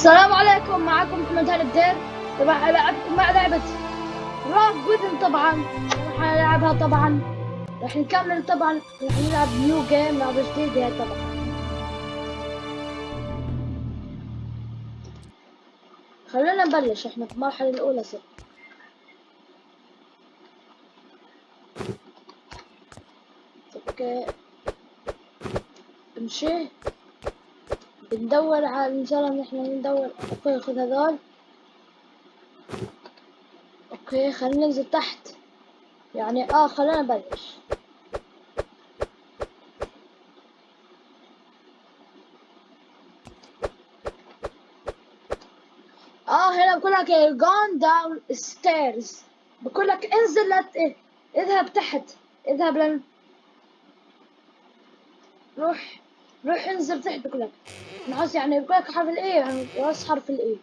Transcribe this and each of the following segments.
السلام عليكم معكم محمد هاني بدير. طبعا العبكم مع لعبة راف جودن طبعا. راح نلعبها طبعا. راح نكمل طبعا. راح نلعب new game لعبة جديدة طبعا. خلينا نبلش إحنا في المرحلة الأولى صرنا okay. امشي بندور على ان شاء الله ان إحنا ندور okay خذ هذول. okay خلينا ننزل تحت. يعني آه خلينا نبلش. آه هنا بقول لك go downstairs. بقول لك انزل لا اذهب تحت. اذهب لن روح روح انزل تحت بقول لك. نحس يعني لك حرف الاي يعني راس حرف الاي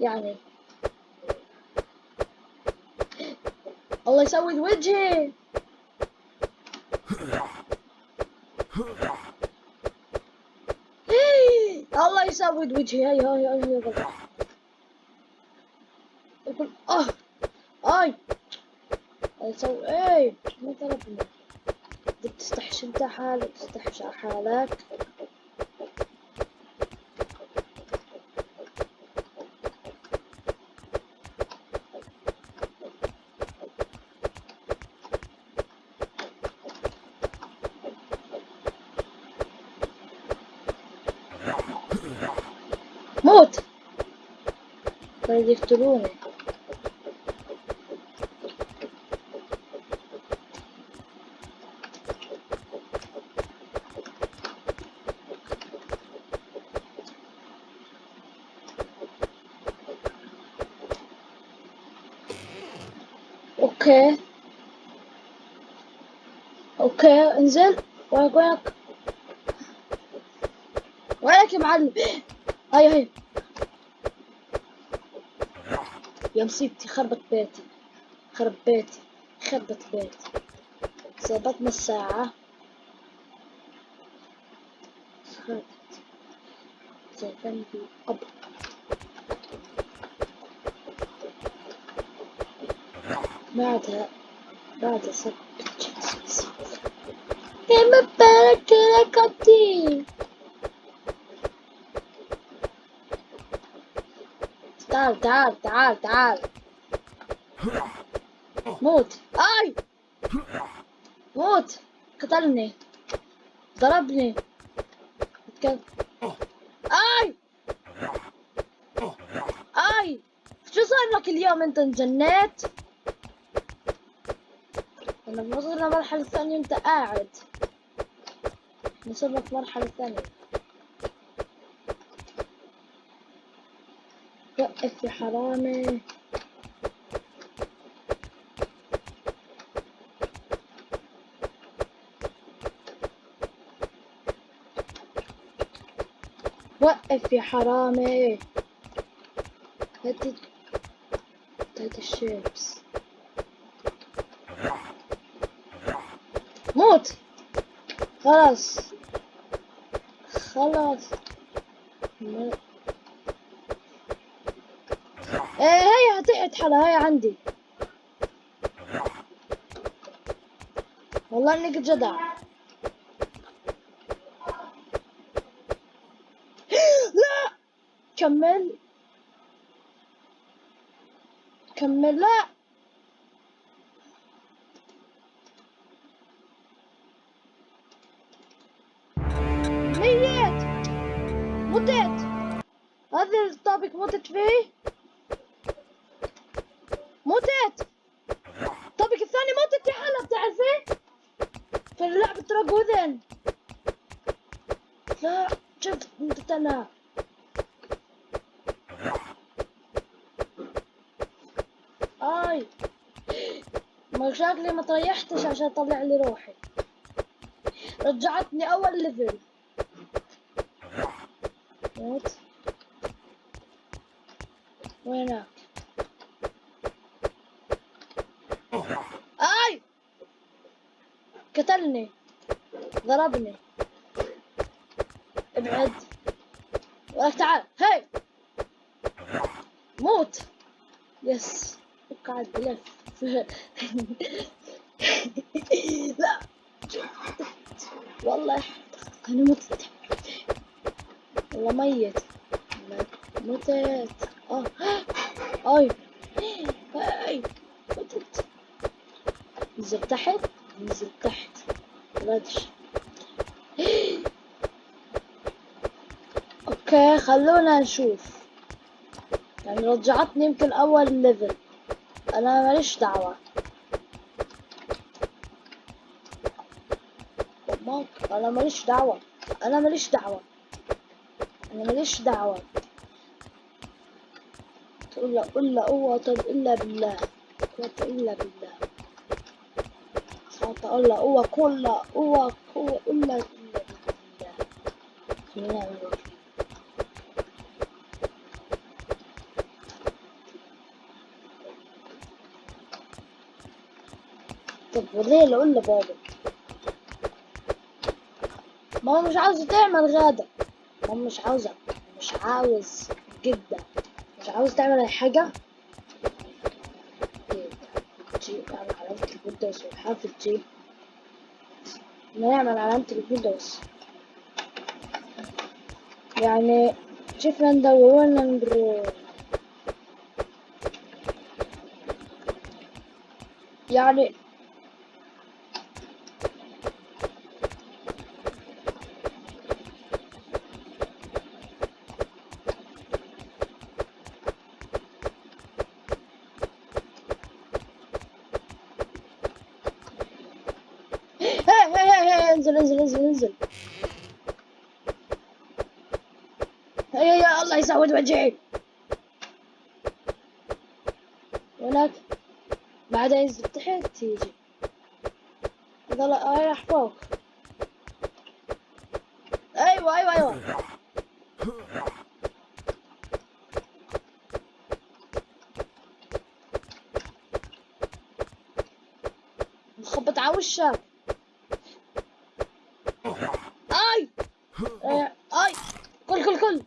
يعني. الله يسود وجهي. الله يسود وجهي. هاي هاي هاي هاي يقول أه اي يسوي إيه ما طلبني بدك تستحشي انت حالك تستحشي على حالك موت بدهم يقتلوني. أوكي. أوكي انزل. وينك وينك وينك يا معلم. هاي هاي. يا مصيبتي خربت بيتي خرب بيتي خربت بيتي. ظبطنا الساعة. خربت زي قبل. بعدها بعد سبت كما بارك لكتي تعال تعال تعال تعال. موت. آي! موت. قتلني. ضربني. أتكلم. آي! آي! شو صار لك اليوم أنت انجنيت أنا وصلنا المرحلة الثانية أنت قاعد. في المرحلة الثانية يا حرامي وقف يا حرامي هات هات الشيبس. موت. خلاص. خلاص. ما- هيا تحت حلا هيا عندي. والله إنك جدع. لا! كمل. كمل لا! ميت! متت هذا الطابق متت فيه؟ متت الطابق الثاني متت يا حلا بتعرفي في لعبة راجوذن لا شفت متت أنا آي. ما شكلي ما طيحتش عشان أطلع لي روحي. رجعتني أول ليفل موت وينك اي قتلني. ضربني. ابعد. ولك تعال. هاي. موت. يس. قاعد بلف. لا. والله. أنا مت. والله ميت. متت. آه. اي اي متت. نزل تحت. نزل تحت. ردش okay خلونا نشوف. يعني رجعتني يمكن أول level أنا ماليش دعوة. ماك أنا ماليش دعوة. أنا ماليش دعوة. أنا ماليش دعوة. تقول لا قل لا قوة إلا بالله. قوة إلا بالله. حتى أقول لا قوة كل قوة قوة إلا بالله. طب وليه اللي قول لبابا ما هو مش عاوز تعمل غدا. ما هو مش عاوزة مش عاوز جدا. مش عاوز تعمل أي حاجة؟ جيب اعمل علامة الويندوز وحافظ جيب نعمل علامة الويندوز يعني شفنا ندور لنا نبرو. يعني انزل انزل انزل انزل هيا يا الله يسود وجهي. هناك بعدها ينزل تحت تيجي. هذا راح فوق. أيوه أيوه أيوه. مخبط على وشك اي اي كل كل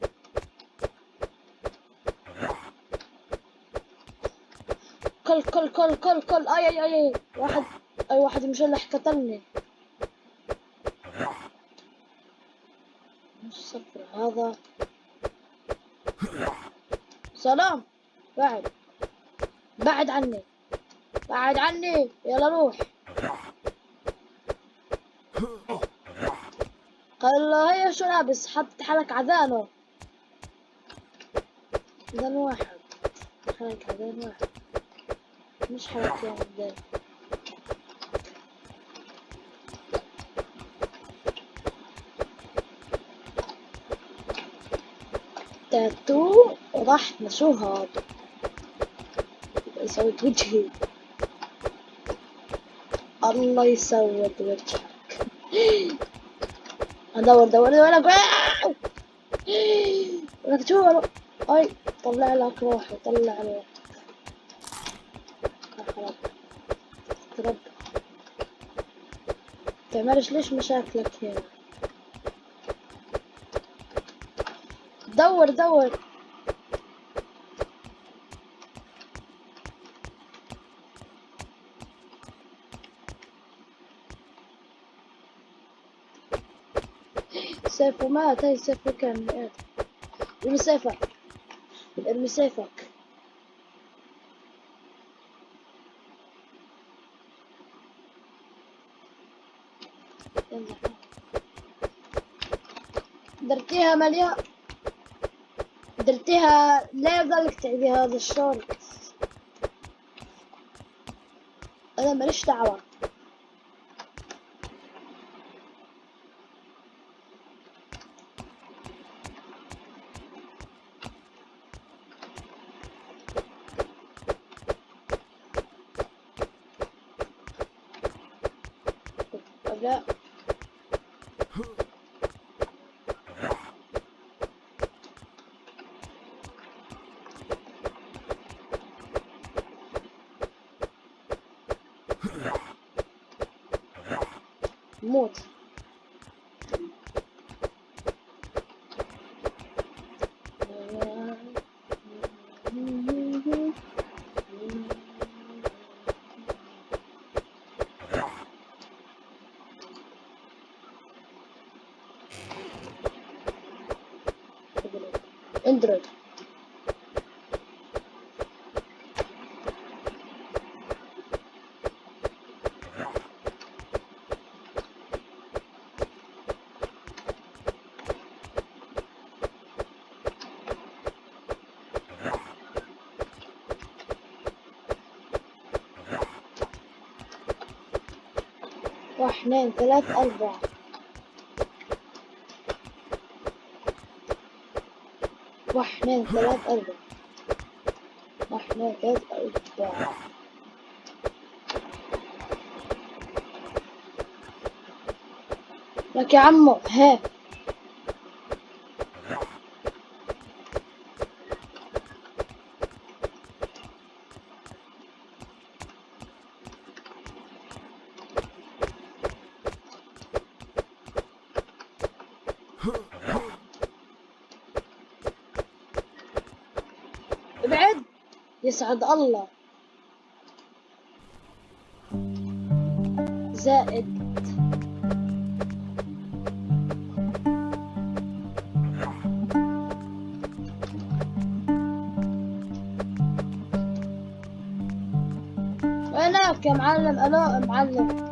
كل كل كل كل. أي أي أي. واحد أي واحد مشلح قتلني. الصفر هذا. سلام. بعد. بعد عني. بعد عني. يلا روح. قال له هيا شو لابس؟ حط حالك عذانه عذان واحد حالك عذان واحد مش يا عذان تاتو وضحنا شو هذا يسود وجهي الله يسود وجهك ادور دور دور لك شو اي طلع لك روحي طلع روحي رب تعملش ليش مشاكلك هنا دور دور. سيفه مات هاي سيفه كان مات ارمي سيفك ارمي سيفك درتيها مليان درتيها لا ضلك تعبي هذا الشورت أنا ماليش دعوة. لا Android. واحد ثلاث أربعة. واحد ثلاث أربعة. واحد ثلاث أربعة. لك يا عمو ها ابعد يسعد الله. زائد. وينك يا معلم؟ ألو معلم.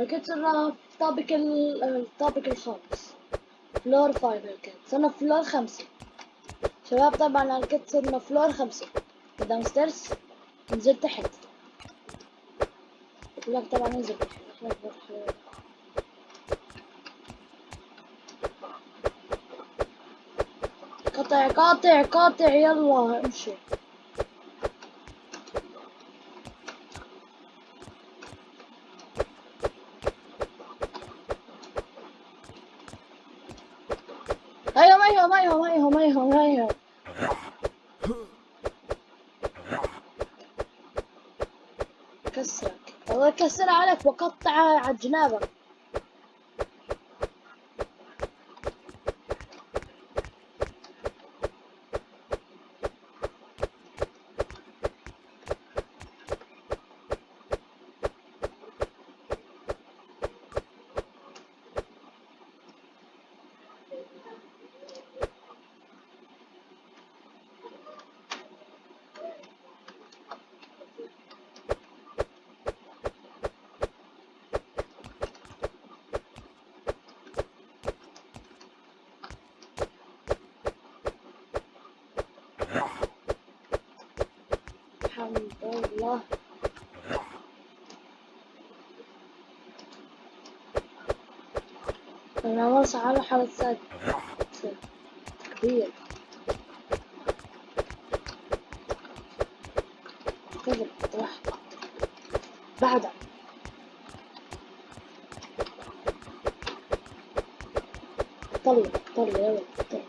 ركبت صرنا في الطابق ال- الطابق الخامس. floor five صرنا في floor خمسة. شباب طبعا أنا ركبت صرنا floor خمسة. downstairs نزل تحت لك طبعا بنروح- قاطع قاطع قاطع يلا امشي أيوه ما يهم ما يهم ما يهم كسرك الله يكسر عليك وقطع على جنابك. الحمد لله. أنا مرسى على سد كبير كذب واحد بعدها طلع طلع يلا طلع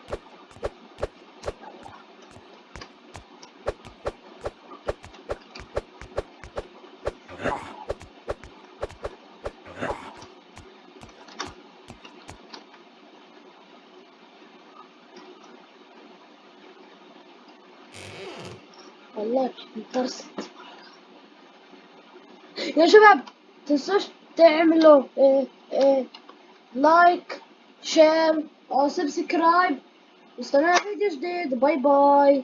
والله انترست يا شباب تنسوش تعملوا إيه إيه like share أو subscribe استنى فيديو جديد. bye bye